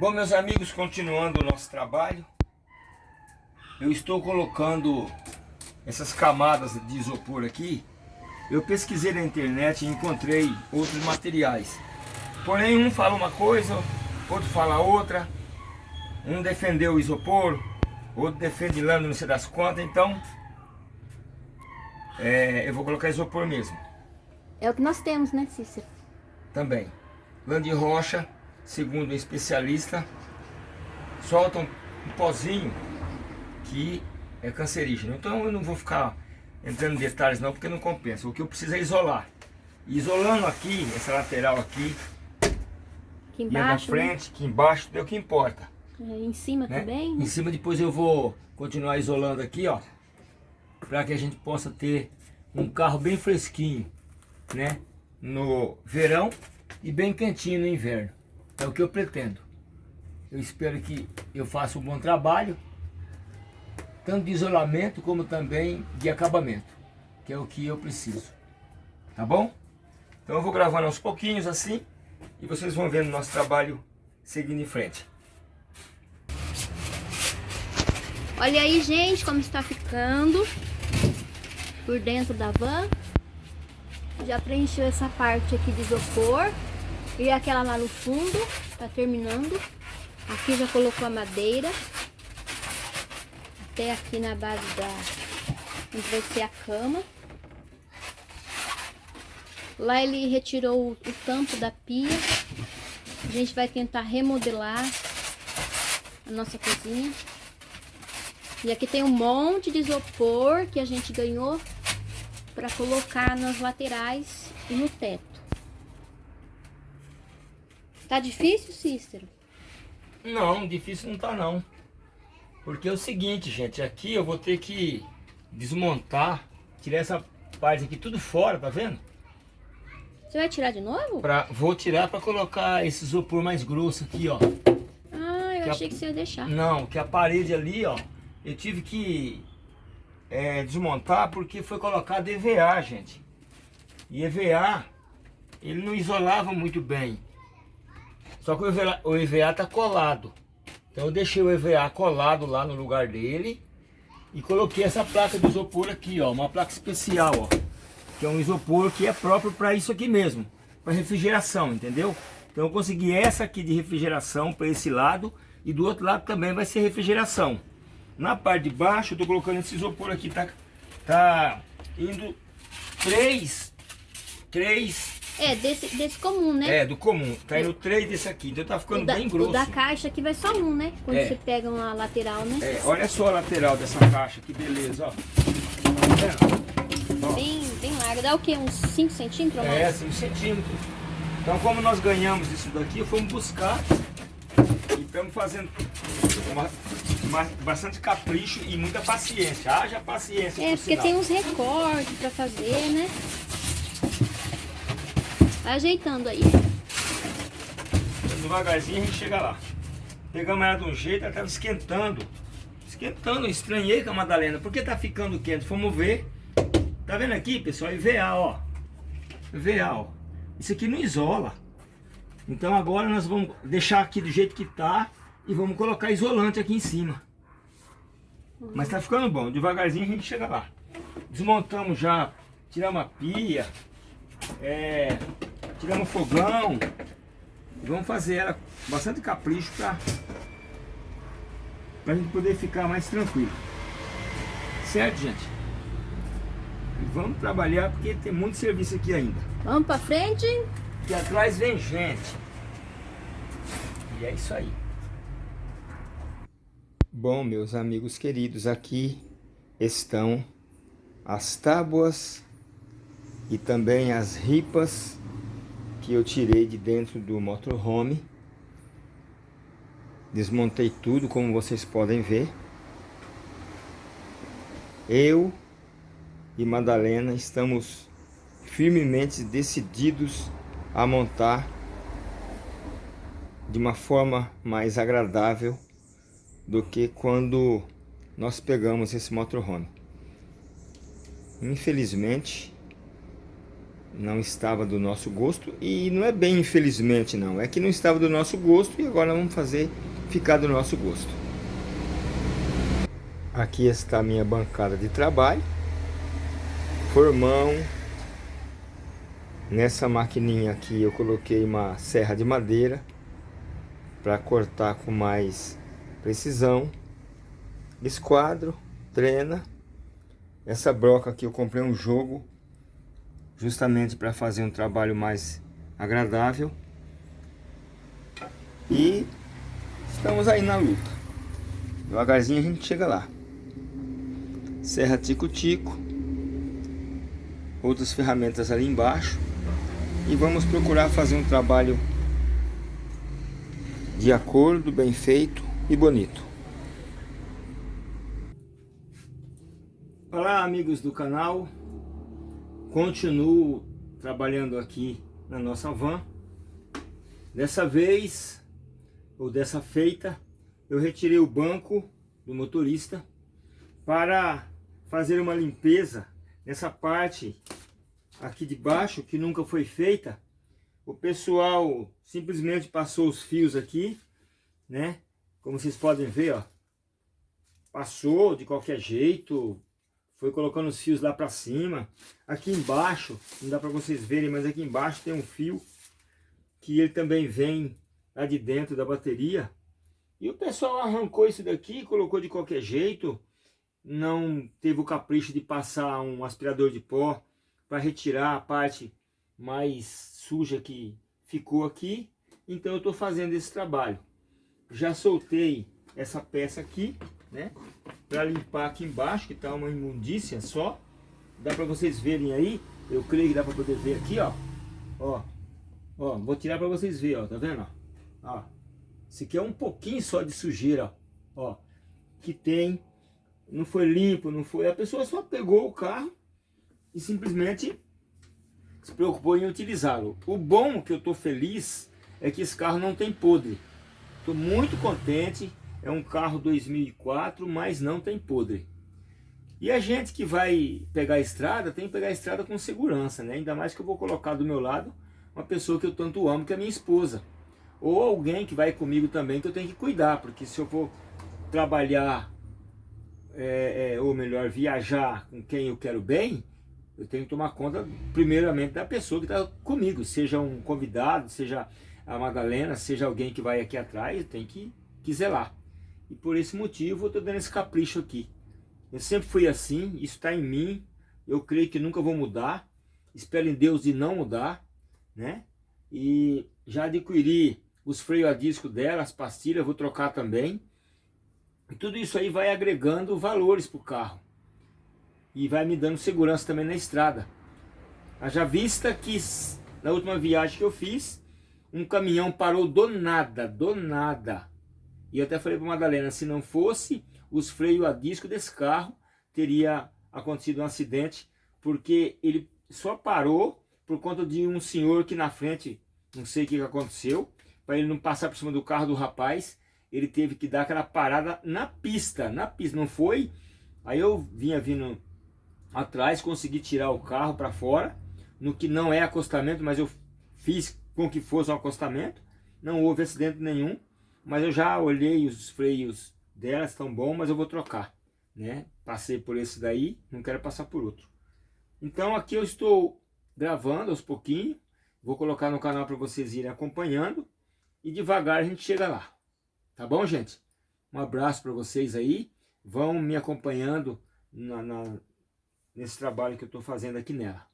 Bom, meus amigos, continuando o nosso trabalho, eu estou colocando essas camadas de isopor aqui. Eu pesquisei na internet e encontrei outros materiais. Porém, um fala uma coisa, outro fala outra. Um defendeu o isopor, outro defende lã, não sei das quantas. Então, é, eu vou colocar isopor mesmo. É o que nós temos, né, Cícero? Também. Lã de rocha segundo um especialista, soltam um pozinho que é cancerígeno. Então eu não vou ficar entrando em detalhes não, porque não compensa. O que eu preciso é isolar. Isolando aqui, essa lateral aqui, aqui embaixo, e na frente, né? aqui embaixo, é o que importa. É, em cima né? também? Em cima depois eu vou continuar isolando aqui, ó. Para que a gente possa ter um carro bem fresquinho, né? No verão e bem quentinho no inverno. É o que eu pretendo. Eu espero que eu faça um bom trabalho, tanto de isolamento como também de acabamento, que é o que eu preciso. Tá bom? Então eu vou gravando aos pouquinhos assim, e vocês vão vendo nosso trabalho seguindo em frente. Olha aí, gente, como está ficando por dentro da van. Já preencheu essa parte aqui de isopor. E aquela lá no fundo, tá terminando. Aqui já colocou a madeira. Até aqui na base da... onde vai ser a cama. Lá ele retirou o, o tampo da pia. A gente vai tentar remodelar a nossa cozinha. E aqui tem um monte de isopor que a gente ganhou para colocar nas laterais e no teto. Tá difícil, Cícero? Não, difícil não tá não. Porque é o seguinte, gente, aqui eu vou ter que desmontar, tirar essa parte aqui tudo fora, tá vendo? Você vai tirar de novo? Pra, vou tirar para colocar esse isopor mais grosso aqui, ó. Ah, eu que achei a, que você ia deixar. Não, que a parede ali, ó, eu tive que é, desmontar porque foi colocado EVA, gente. E EVA, ele não isolava muito bem. Só que o EVA, está colado. Então eu deixei o EVA colado lá no lugar dele. E coloquei essa placa de isopor aqui, ó. Uma placa especial, ó. Que é um isopor que é próprio para isso aqui mesmo. Para refrigeração, entendeu? Então eu consegui essa aqui de refrigeração para esse lado. E do outro lado também vai ser refrigeração. Na parte de baixo eu tô colocando esse isopor aqui. Tá, tá indo três, três é, desse, desse comum, né? É, do comum. Tá indo três desse aqui, então tá ficando da, bem grosso. O da caixa aqui vai só um, né? Quando é. você pega uma lateral, né? É, olha só a lateral dessa caixa, que beleza, ó. Tá Bem, bem larga. Dá o quê? Uns 5 centímetros mais? É, 5 centímetros. Então, como nós ganhamos isso daqui, fomos buscar e estamos fazendo uma, uma, bastante capricho e muita paciência. Haja paciência. É, porque sinal. tem uns recortes para fazer, né? Ajeitando aí. Devagarzinho a gente chega lá. Pegamos ela de um jeito, ela estava esquentando. Esquentando, estranhei com a Madalena. Por que tá ficando quente? Vamos ver. Tá vendo aqui, pessoal? EVA, ó. EVA, ó. Isso aqui não isola. Então agora nós vamos deixar aqui do jeito que tá e vamos colocar isolante aqui em cima. Mas tá ficando bom. Devagarzinho a gente chega lá. Desmontamos já, tiramos a pia. É, tiramos o fogão. E vamos fazer ela com bastante capricho para a gente poder ficar mais tranquilo. Certo, gente? E vamos trabalhar porque tem muito serviço aqui ainda. Vamos para frente. E atrás vem gente. E é isso aí. Bom, meus amigos queridos, aqui estão as tábuas e também as ripas que eu tirei de dentro do motorhome. Desmontei tudo, como vocês podem ver. Eu e Madalena estamos firmemente decididos a montar de uma forma mais agradável do que quando nós pegamos esse motorhome. Infelizmente, não estava do nosso gosto e não é bem infelizmente não, é que não estava do nosso gosto e agora vamos fazer ficar do nosso gosto. Aqui está a minha bancada de trabalho, formão, nessa maquininha aqui eu coloquei uma serra de madeira para cortar com mais precisão, esquadro, trena, essa broca aqui eu comprei um jogo justamente para fazer um trabalho mais agradável. E estamos aí na luta. Devagarzinho a gente chega lá. Serra Tico-Tico. Outras ferramentas ali embaixo. E vamos procurar fazer um trabalho de acordo, bem feito e bonito. Olá amigos do canal, continuo trabalhando aqui na nossa van. Dessa vez, ou dessa feita, eu retirei o banco do motorista para fazer uma limpeza nessa parte aqui de baixo que nunca foi feita. O pessoal simplesmente passou os fios aqui, né? Como vocês podem ver, ó. Passou de qualquer jeito, foi colocando os fios lá para cima. Aqui embaixo, não dá para vocês verem, mas aqui embaixo tem um fio que ele também vem lá de dentro da bateria. E o pessoal arrancou isso daqui, colocou de qualquer jeito. Não teve o capricho de passar um aspirador de pó para retirar a parte mais suja que ficou aqui. Então eu estou fazendo esse trabalho. Já soltei essa peça aqui, né? Para limpar aqui embaixo, que tá uma imundícia só. Dá para vocês verem aí. Eu creio que dá para poder ver aqui, ó. Ó. Ó, vou tirar para vocês verem, ó. Tá vendo, ó? Esse aqui é um pouquinho só de sujeira, ó. Que tem. Não foi limpo, não foi. A pessoa só pegou o carro e simplesmente se preocupou em utilizá-lo. O bom que eu tô feliz é que esse carro não tem podre. Estou muito contente é um carro 2004, mas não tem podre. E a gente que vai pegar a estrada, tem que pegar a estrada com segurança, né? Ainda mais que eu vou colocar do meu lado uma pessoa que eu tanto amo, que é minha esposa. Ou alguém que vai comigo também, que eu tenho que cuidar, porque se eu for trabalhar, é, é, ou melhor, viajar com quem eu quero bem, eu tenho que tomar conta, primeiramente, da pessoa que está comigo, seja um convidado, seja a Madalena, seja alguém que vai aqui atrás, tem que, que zelar. E por esse motivo eu estou dando esse capricho aqui. Eu sempre fui assim, isso está em mim. Eu creio que nunca vou mudar. Espero em Deus de não mudar, né? E já adquiri os freios a disco dela, as pastilhas, vou trocar também. E tudo isso aí vai agregando valores para o carro. E vai me dando segurança também na estrada. Haja vista que na última viagem que eu fiz, um caminhão parou do nada, do nada e até falei para Madalena, se não fosse os freios a disco desse carro, teria acontecido um acidente, porque ele só parou por conta de um senhor que na frente, não sei o que aconteceu, para ele não passar por cima do carro do rapaz, ele teve que dar aquela parada na pista, na pista, não foi? Aí eu vinha vindo atrás, consegui tirar o carro para fora, no que não é acostamento, mas eu fiz com que fosse um acostamento, não houve acidente nenhum, mas eu já olhei os freios dela, estão bons, mas eu vou trocar, né? Passei por esse daí, não quero passar por outro. Então aqui eu estou gravando aos pouquinhos, vou colocar no canal para vocês irem acompanhando e devagar a gente chega lá. Tá bom, gente? Um abraço para vocês aí, vão me acompanhando na, na, nesse trabalho que eu estou fazendo aqui nela.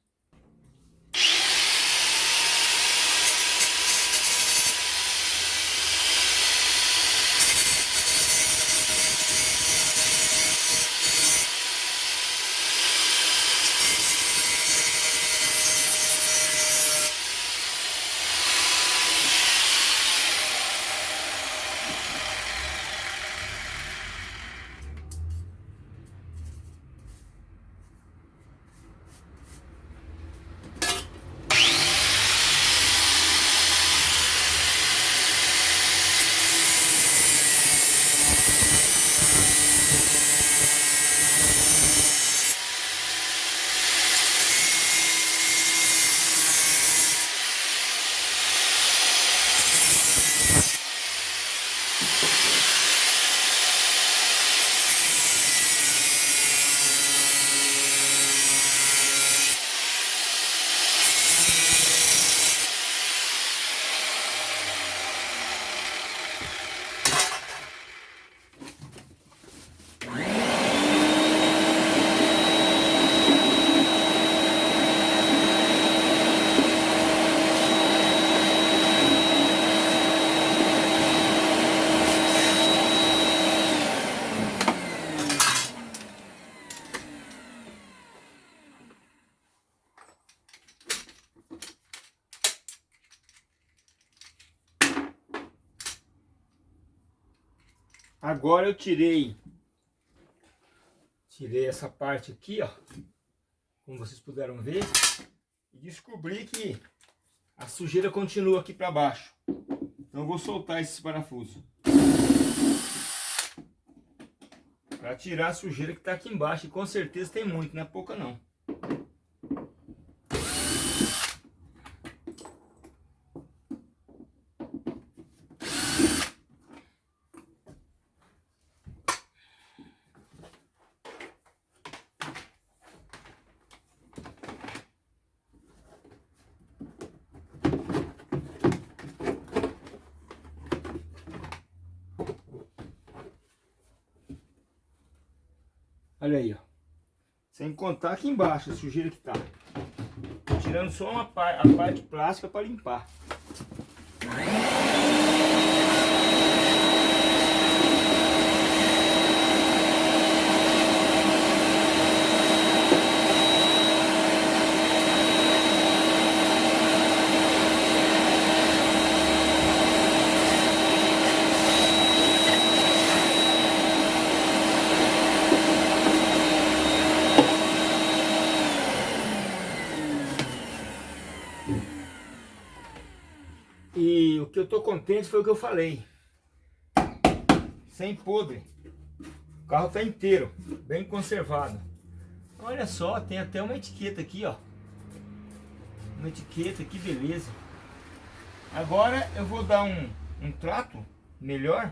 Agora eu tirei tirei essa parte aqui, ó, como vocês puderam ver, e descobri que a sujeira continua aqui para baixo. Então eu vou soltar esse parafuso. Para tirar a sujeira que está aqui embaixo, e com certeza tem muito, não é pouca não. Olha aí, ó. Sem contar aqui embaixo a sujeira que tá. Tirando só uma a parte plástica para limpar. E o que eu tô contente foi o que eu falei. Sem podre. O carro tá inteiro, bem conservado. Olha só, tem até uma etiqueta aqui, ó. Uma etiqueta, que beleza. Agora eu vou dar um, um trato melhor,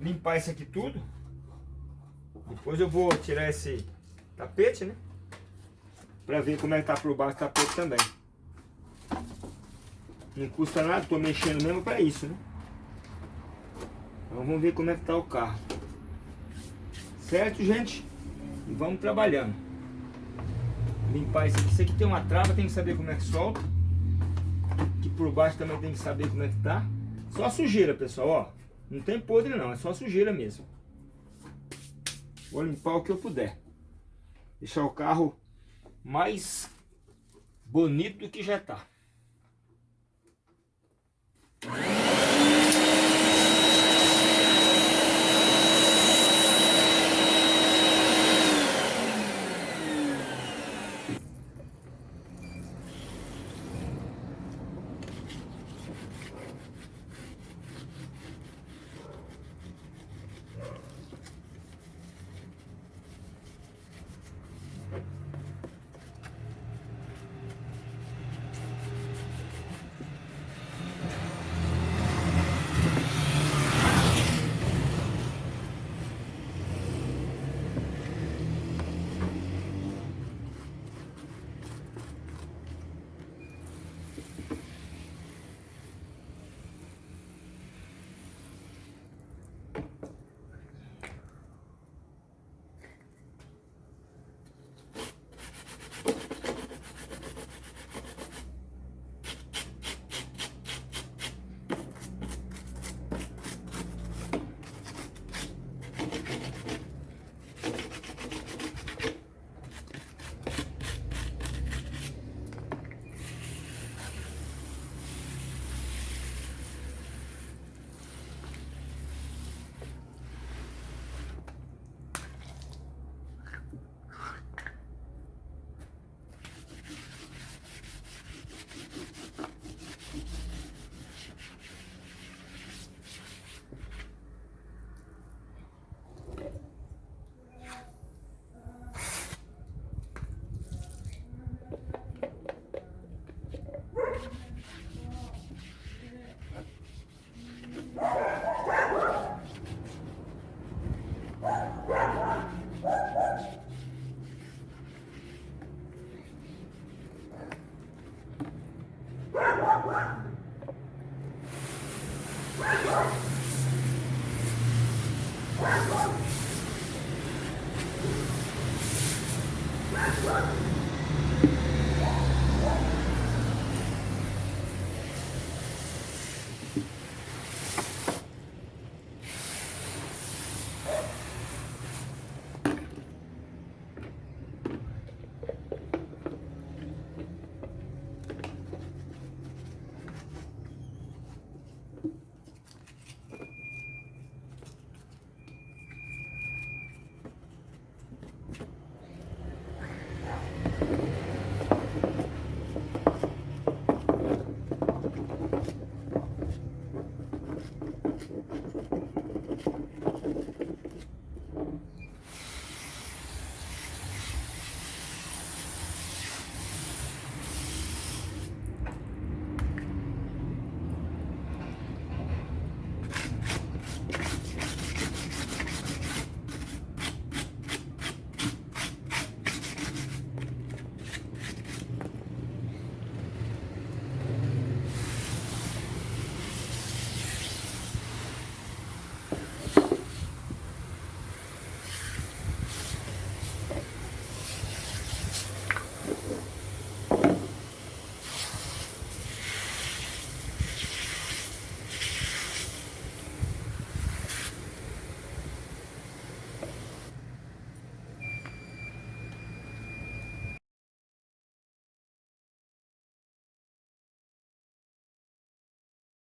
limpar isso aqui tudo. Depois eu vou tirar esse tapete, né? Pra ver como é que tá por baixo o tapete também. Não custa nada, tô mexendo mesmo para isso, né? Então vamos ver como é que tá o carro. Certo, gente? E vamos trabalhando. Limpar isso aqui. Isso aqui tem uma trava, tem que saber como é que solta. Aqui por baixo também tem que saber como é que tá. Só sujeira, pessoal, ó. Não tem podre não, é só sujeira mesmo. Vou limpar o que eu puder. Deixar o carro mais bonito do que já tá. Thank you.